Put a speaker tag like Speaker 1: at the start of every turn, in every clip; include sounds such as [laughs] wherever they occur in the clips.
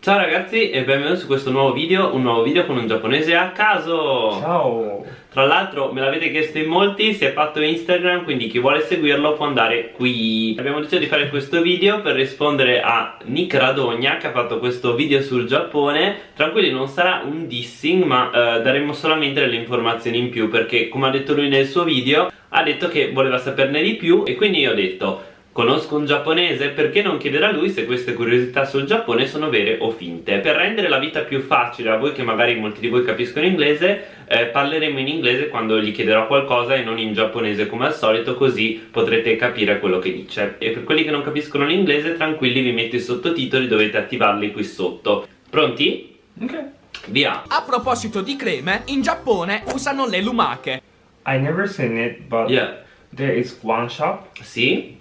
Speaker 1: Ciao ragazzi e benvenuti su questo nuovo video, un nuovo video con un giapponese a caso.
Speaker 2: Ciao.
Speaker 1: Tra l'altro me l'avete chiesto in molti, si è fatto Instagram, quindi chi vuole seguirlo può andare qui. Abbiamo deciso di fare questo video per rispondere a Nick Radogna che ha fatto questo video sul Giappone. Tranquilli non sarà un dissing ma eh, daremo solamente delle informazioni in più Perché come ha detto lui nel suo video ha detto che voleva saperne di più e quindi io ho detto Conosco un giapponese, perché non chiedere a lui se queste curiosità sul Giappone sono vere o finte? Per rendere la vita più facile a voi che magari molti di voi capiscono inglese, eh, parleremo in inglese quando gli chiederò qualcosa e non in giapponese come al solito, così potrete capire quello che dice. E per quelli che non capiscono l'inglese, tranquilli, vi metto i sottotitoli, dovete attivarli qui sotto. Pronti?
Speaker 2: Ok
Speaker 1: Via!
Speaker 3: A proposito di creme, in Giappone usano le lumache.
Speaker 2: I never seen it but
Speaker 1: Yeah.
Speaker 2: there is one shop
Speaker 1: Sì?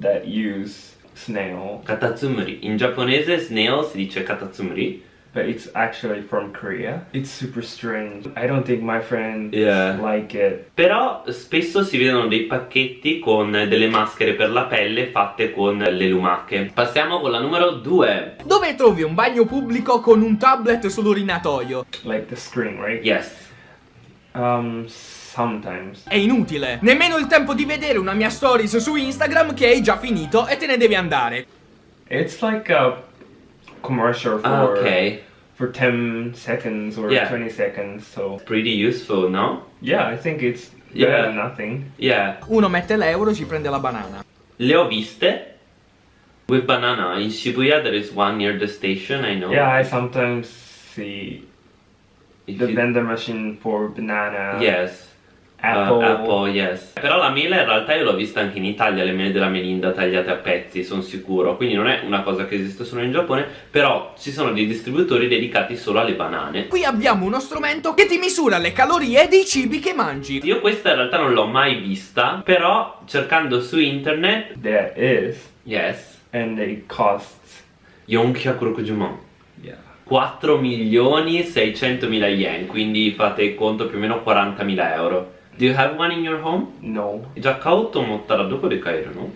Speaker 2: That use snail
Speaker 1: Katatsumuri. In giapponese snail si dice katatsumuri.
Speaker 2: but it's actually from Korea. It's super strange. I don't think my friend
Speaker 1: Yeah.
Speaker 2: like it.
Speaker 1: Però spesso si vedono dei pacchetti con delle maschere per la pelle fatte con le lumache. Passiamo con la numero 2.
Speaker 3: Dove trovi un bagno pubblico con un tablet sull'urinatoio?
Speaker 2: Like the screen, right?
Speaker 1: Yes.
Speaker 2: Um sometimes.
Speaker 3: È inutile. Nemmeno il tempo di vedere una mia stories su Instagram che hai già finito e te ne devi andare.
Speaker 2: It's like a commercial for
Speaker 1: Ah, ok.
Speaker 2: for 10 seconds or
Speaker 1: Yeah.
Speaker 2: 20 seconds. So
Speaker 1: Pretty useful, no?
Speaker 2: yeah, I think it's
Speaker 1: Yeah.
Speaker 2: better than nothing.
Speaker 1: Yeah.
Speaker 3: Uno mette l'euro e ci prende la banana.
Speaker 1: Le ho viste. With banana. In Shibuya there is one near the station, I know.
Speaker 2: Yeah, I sometimes see the
Speaker 1: you-
Speaker 2: vendor machine for banana,
Speaker 1: Yes. Uh,
Speaker 2: apple.
Speaker 1: apple, yes. Però la mela in realtà io l'ho vista anche in Italia, le mele della Melinda tagliate a pezzi, sono sicuro. Quindi non è una cosa che esiste solo in Giappone, però ci sono dei distributori dedicati solo alle banane.
Speaker 3: Qui abbiamo uno strumento che ti misura le calorie dei cibi che mangi.
Speaker 1: Io questa in realtà non l'ho mai vista, però cercando su internet,
Speaker 2: There is,
Speaker 1: yes,
Speaker 2: and it costs.
Speaker 1: Yonkyakurokujumon.
Speaker 2: Yeah.
Speaker 1: 4 milioni 600 mila yen, quindi fate il conto più o meno 40 mila euro. Do you have one in your home?
Speaker 2: No.
Speaker 1: じゃあ買おうと思ったらどこで買えるの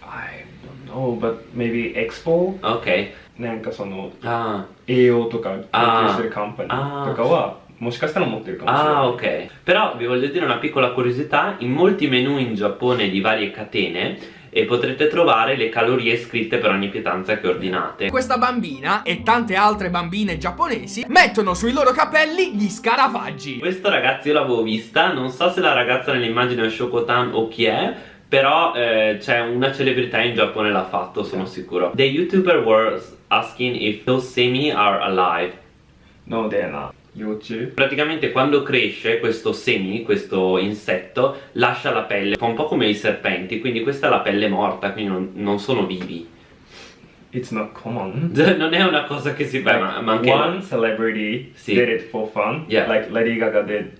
Speaker 2: I don't know, but maybe Expo?
Speaker 1: Okay.
Speaker 2: なんかその、
Speaker 1: ah.
Speaker 2: 栄養とか研究してるカンパニ
Speaker 1: ー
Speaker 2: とかは、ah. もしかしたら持ってるかもしれない。
Speaker 1: Ah, ok. Però vi voglio dire una piccola curiosità, in molti menu in Giappone di varie catene e potrete trovare le calorie scritte per ogni pietanza che ordinate.
Speaker 3: Questa bambina e tante altre bambine giapponesi mettono sui loro capelli gli scarafaggi.
Speaker 1: Questo ragazzi io l'avevo vista, non so se la ragazza nell'immagine è Shokotan o chi è, però eh, c'è una celebrità in Giappone l'ha fatto, sono sicuro. The YouTuber was asking if those semi are alive.
Speaker 2: No, they're not. 幼虫
Speaker 1: Praticamente quando cresce questo semi, questo insetto, lascia la pelle, fa un po' come i serpenti, quindi questa è la pelle morta, quindi non, non sono vivi.
Speaker 2: It's not common. [laughs]
Speaker 1: Non è una cosa che si fa, ma, ma anche...
Speaker 2: One celebrity
Speaker 1: Sì.
Speaker 2: did it for fun,
Speaker 1: Yeah.
Speaker 2: like Lady Gaga did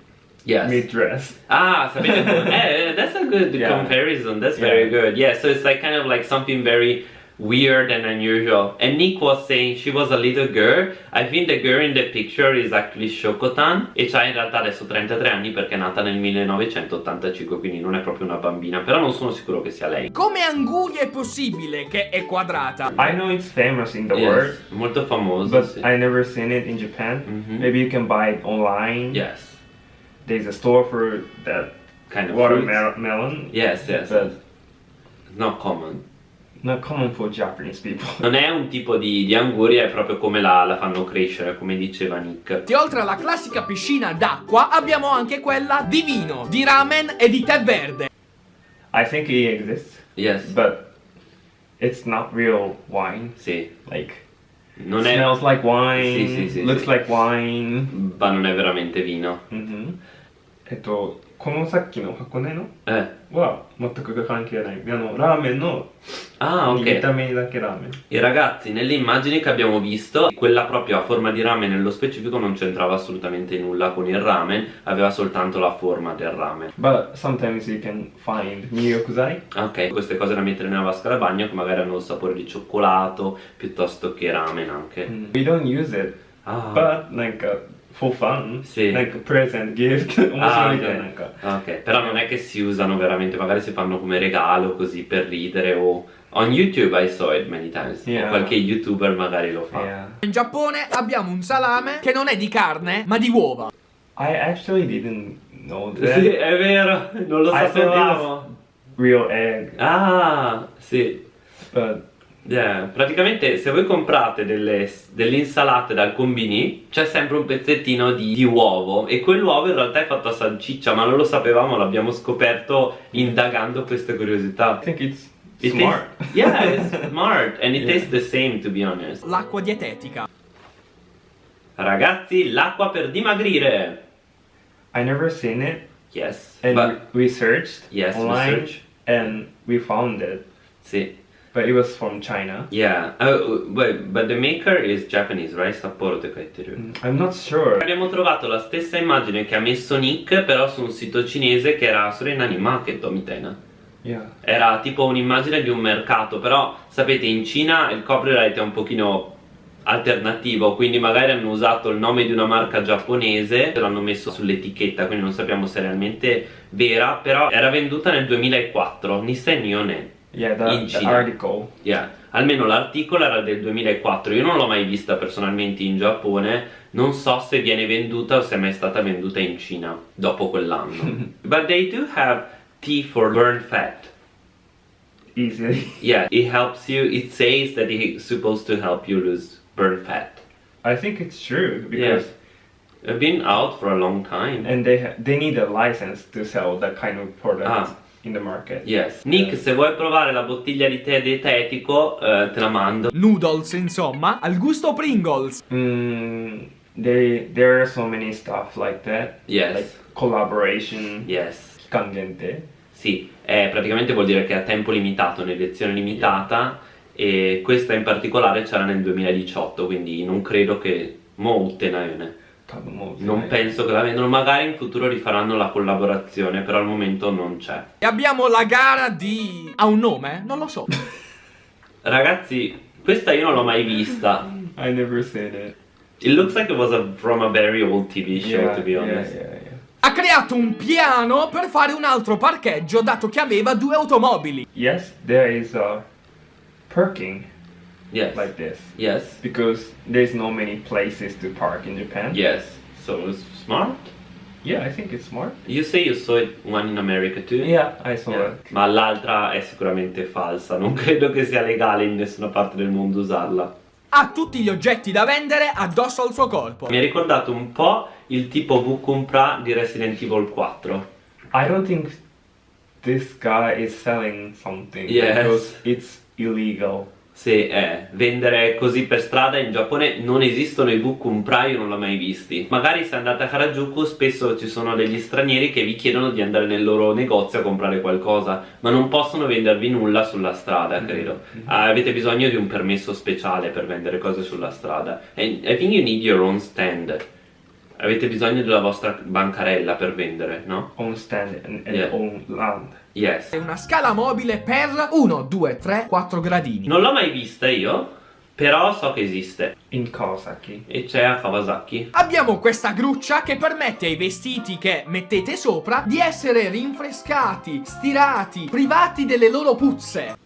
Speaker 1: Yes.
Speaker 2: mid-dress.
Speaker 1: Ah, sapete [laughs] come? Eh, that's a good
Speaker 2: Yeah.
Speaker 1: comparison. That's
Speaker 2: Yeah.
Speaker 1: very good. Yeah, so it's like kind of like something very weird and unusual. And Nick was saying she was a little girl. I think the girl in the picture is actually Shokotan e c'ha in realtà adesso 33 anni perché è nata nel 1985, quindi non è proprio una bambina, però non sono sicuro che sia lei.
Speaker 3: Come Anguria è possibile che è quadrata?
Speaker 2: I know it's famous in the
Speaker 1: Yes,
Speaker 2: world,
Speaker 1: molto famoso.
Speaker 2: but
Speaker 1: sì.
Speaker 2: I never seen it in Japan.
Speaker 1: Mhm.
Speaker 2: Maybe you can buy it online.
Speaker 1: Yes,
Speaker 2: There's a store for that
Speaker 1: kind of
Speaker 2: watermelon.
Speaker 1: Yes, yes.
Speaker 2: But
Speaker 1: It's not common.
Speaker 2: not common for Japanese people. [laughs]
Speaker 1: Non è un tipo di, di anguria, è proprio come la, la fanno crescere, come diceva Nick.
Speaker 3: E oltre alla classica piscina d'acqua abbiamo anche quella di vino, di ramen e di tè verde.
Speaker 2: I think it exists,
Speaker 1: Yes,
Speaker 2: but it's not real wine.
Speaker 1: sì.
Speaker 2: Like
Speaker 1: Non è,
Speaker 2: smells like wine,
Speaker 1: Sì, sì, sì,
Speaker 2: looks
Speaker 1: sì.
Speaker 2: like wine.
Speaker 1: ma non è veramente vino.
Speaker 2: うんえっと このさっきの箱根の
Speaker 1: Eh.
Speaker 2: は全く関係ないあのラーメンの
Speaker 1: Ah,
Speaker 2: 見
Speaker 1: ok.
Speaker 2: た目だけラーメン
Speaker 1: I ragazzi, nelle immagini che abbiamo visto, quella proprio a forma di ramen nello specifico non c'entrava assolutamente nulla con il ramen, aveva soltanto la forma del ramen.
Speaker 2: but sometimes you can find 入浴剤
Speaker 1: Ok, queste cose da mettere nella vasca da bagno che magari hanno il sapore di cioccolato piuttosto che ramen anche.
Speaker 2: we don't use it
Speaker 1: Ah,
Speaker 2: but なんか for fun.
Speaker 1: Sì.
Speaker 2: Like present, gift. [laughs] 面
Speaker 1: あ
Speaker 2: 白いじゃん、なんか。
Speaker 1: Ok, però non è che si usano veramente, magari si fanno come regalo così per ridere o on YouTube I saw it many times. O
Speaker 2: Yeah.
Speaker 1: qualche youtuber magari lo fa.
Speaker 2: Yeah.
Speaker 3: In Giappone abbiamo un salame che non è di carne, ma di uova.
Speaker 2: I actually didn't know that.
Speaker 1: Sì, è vero, non lo sapevamo.
Speaker 2: real egg,
Speaker 1: Ah, sì.
Speaker 2: but
Speaker 1: Yeah, praticamente se voi comprate delle, delle insalate dal combini c'è sempre un pezzettino di, di uovo e quell'uovo in realtà è fatto a salsiccia ma non lo sapevamo, l'abbiamo scoperto indagando queste
Speaker 2: I
Speaker 1: curiosità.
Speaker 2: think it's
Speaker 1: It
Speaker 2: smart.
Speaker 1: tastes- yeah, it's [laughs] smart and it
Speaker 2: Yeah.
Speaker 1: tastes the same to be honest.
Speaker 3: L'acqua dietetica.
Speaker 1: Ragazzi, l'acqua per dimagrire.
Speaker 2: I never seen it,
Speaker 1: Yes,
Speaker 2: and
Speaker 1: but
Speaker 2: we searched
Speaker 1: yes,
Speaker 2: online,
Speaker 1: research.
Speaker 2: and we found it,
Speaker 1: Sì.
Speaker 2: But it was from China.
Speaker 1: Yeah, uh, but, but the maker is Japanese, right? Sapporo Tekkaiteru.
Speaker 2: Mm, I'm not sure.
Speaker 1: Abbiamo trovato la stessa immagine che ha messo Nick, però su un sito cinese che era solo in Animaket, Mitena.
Speaker 2: Yeah.
Speaker 1: Era tipo un'immagine di un mercato, però sapete in Cina il copyright è un pochino alternativo, quindi magari hanno usato il nome di una marca giapponese e l'hanno messo sull'etichetta, quindi non sappiamo se è realmente vera, però era venduta nel 2004, Nissan Nione.
Speaker 2: Yeah, the,
Speaker 1: In
Speaker 2: the
Speaker 1: China.
Speaker 2: article.
Speaker 1: Yeah. Almeno l'articolo era del 2004, io non l'ho mai vista personalmente in Giappone, non so se viene venduta o se è mai stata venduta in Cina dopo quell'anno. [laughs] But they do have tea for burn fat.
Speaker 2: Easily. [laughs]
Speaker 1: Yeah, it helps you, it says that it's supposed to help you lose burn fat.
Speaker 2: I think it's true because
Speaker 1: It's been out for a long time.
Speaker 2: and they ha- they need a license to sell that kind of product
Speaker 1: Ah.
Speaker 2: In the market.
Speaker 1: Yes. Nick, se vuoi provare la bottiglia di tè dietetico, eh, te la mando.
Speaker 3: Noodles, insomma, al gusto Pringles.
Speaker 2: Mm, they there are so many stuff like that.
Speaker 1: Yes.
Speaker 2: Like collaboration.
Speaker 1: Yes.
Speaker 2: Kangente.
Speaker 1: Sì, eh, praticamente vuol dire che è a tempo limitato, un'edizione limitata e questa in particolare c'era nel 2018, quindi non credo che molte ne non penso che la vendano, magari in futuro rifaranno la collaborazione, però al momento non c'è.
Speaker 3: E abbiamo la gara di... ha un nome? Non lo so. [laughs]
Speaker 1: Ragazzi, questa io non l'ho mai vista.
Speaker 2: I never seen it.
Speaker 1: It looks like it was a, from a very old TV show,
Speaker 2: yeah,
Speaker 1: to be
Speaker 2: yeah,
Speaker 1: honest.
Speaker 2: yeah, yeah.
Speaker 3: Ha creato un piano per fare un altro parcheggio dato che aveva due automobili.
Speaker 2: Yes, there is a parking
Speaker 1: Yes.
Speaker 2: like this
Speaker 1: yes.
Speaker 2: because there's no many places to park in Japan.
Speaker 1: Yes. So it's smart.
Speaker 2: Yeah, I think it's smart.
Speaker 1: You say you saw it one in America too?
Speaker 2: Yeah, I saw
Speaker 1: Yeah.
Speaker 2: it.
Speaker 1: Ma l'altra è sicuramente falsa, non [laughs] credo che sia legale in nessuna parte del mondo usarla.
Speaker 3: Ha tutti gli oggetti da vendere addosso al suo corpo.
Speaker 1: Mi ha ricordato un po' il tipo V Compra di Resident Evil 4.
Speaker 2: I don't think this guy is selling something
Speaker 1: Yes.
Speaker 2: because it's illegal.
Speaker 1: Se è vendere così per strada in Giappone non esistono i Compra, io non l'ho mai visti. Magari se andate a Harajuku spesso ci sono degli stranieri che vi chiedono di andare nel loro negozio a comprare qualcosa, ma non possono vendervi nulla sulla strada, credo. Ah, avete bisogno di un permesso speciale per vendere cose sulla strada. And I think you need your own stand. Avete bisogno della vostra bancarella per vendere, no?
Speaker 2: Own stand and, and
Speaker 1: Yeah.
Speaker 2: own land.
Speaker 1: Yes.
Speaker 3: È una scala mobile per 1, 2, 3, 4 gradini.
Speaker 1: Non l'ho mai vista io, però so che esiste.
Speaker 2: In Kawasaki.
Speaker 1: E c'è a Kawasaki.
Speaker 3: Abbiamo questa gruccia che permette ai vestiti che mettete sopra di essere rinfrescati, stirati, privati delle loro puzze.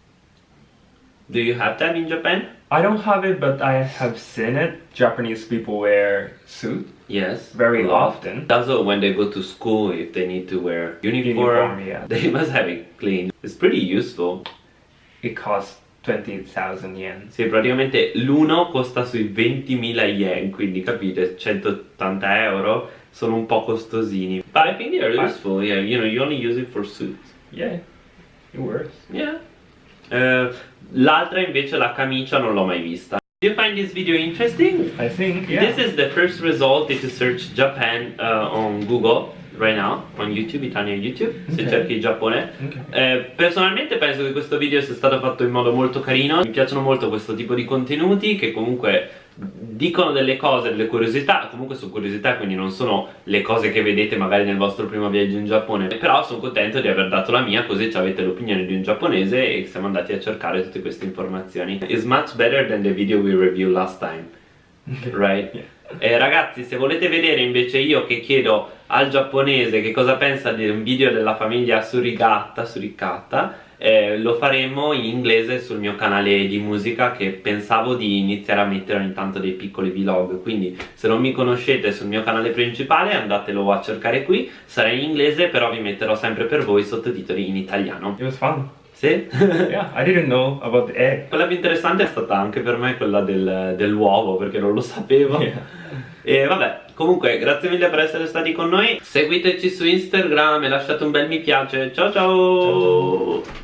Speaker 1: Do you have that in Japan?
Speaker 2: I don't have it, but I have seen it. Japanese people wear suit
Speaker 1: Yes.
Speaker 2: very often.
Speaker 1: Also, when they go to school, if they need to wear uniform,
Speaker 2: Uniform, yeah. [laughs]
Speaker 1: they must have it clean. It's pretty useful.
Speaker 2: It costs 20,000 yen.
Speaker 1: Sì, praticamente l'uno costa sui 20.000 yen, quindi capite, 180 euro sono un po' costosini. But I think they are
Speaker 2: Ah.
Speaker 1: useful, yeah, you know, you only use it for suits.
Speaker 2: Yeah, it works.
Speaker 1: Yeah. Eh, L'altra invece, la camicia, non l'ho mai vista. Do you find this video interesting?
Speaker 2: I think, yeah.
Speaker 1: This is the first result if you search Japan uh, on Google right now, on YouTube, Italian YouTube, se
Speaker 2: Ok.
Speaker 1: cerchi Giappone.
Speaker 2: Ok.
Speaker 1: Eh, personalmente penso che questo video sia stato fatto in modo molto carino, mi piacciono molto questo tipo di contenuti che comunque dicono delle cose, delle curiosità, comunque sono curiosità quindi non sono le cose che vedete magari nel vostro primo viaggio in Giappone, però sono contento di aver dato la mia così avete l'opinione di un giapponese e siamo andati a cercare tutte queste informazioni. It's much better than the video we reviewed last time. [laughs] right? Eh, ragazzi, se volete vedere invece io che chiedo al giapponese che cosa pensa di un video della famiglia Surigata, Suricata, eh, lo faremo in inglese sul mio canale di musica che pensavo di iniziare a mettere ogni tanto dei piccoli vlog quindi se non mi conoscete sul mio canale principale andatelo a cercare qui sarà in inglese però vi metterò sempre per voi sottotitoli in italiano
Speaker 2: It was fun.
Speaker 1: Sì?
Speaker 2: Yeah, I didn't know about the egg.
Speaker 1: quella più interessante è stata anche per me quella del- dell'uovo perché non lo sapevo
Speaker 2: Yeah.
Speaker 1: e vabbè, comunque grazie mille per essere stati con noi Seguiteci su Instagram e lasciate un bel mi piace Ciao ciao.
Speaker 2: Ciao, ciao.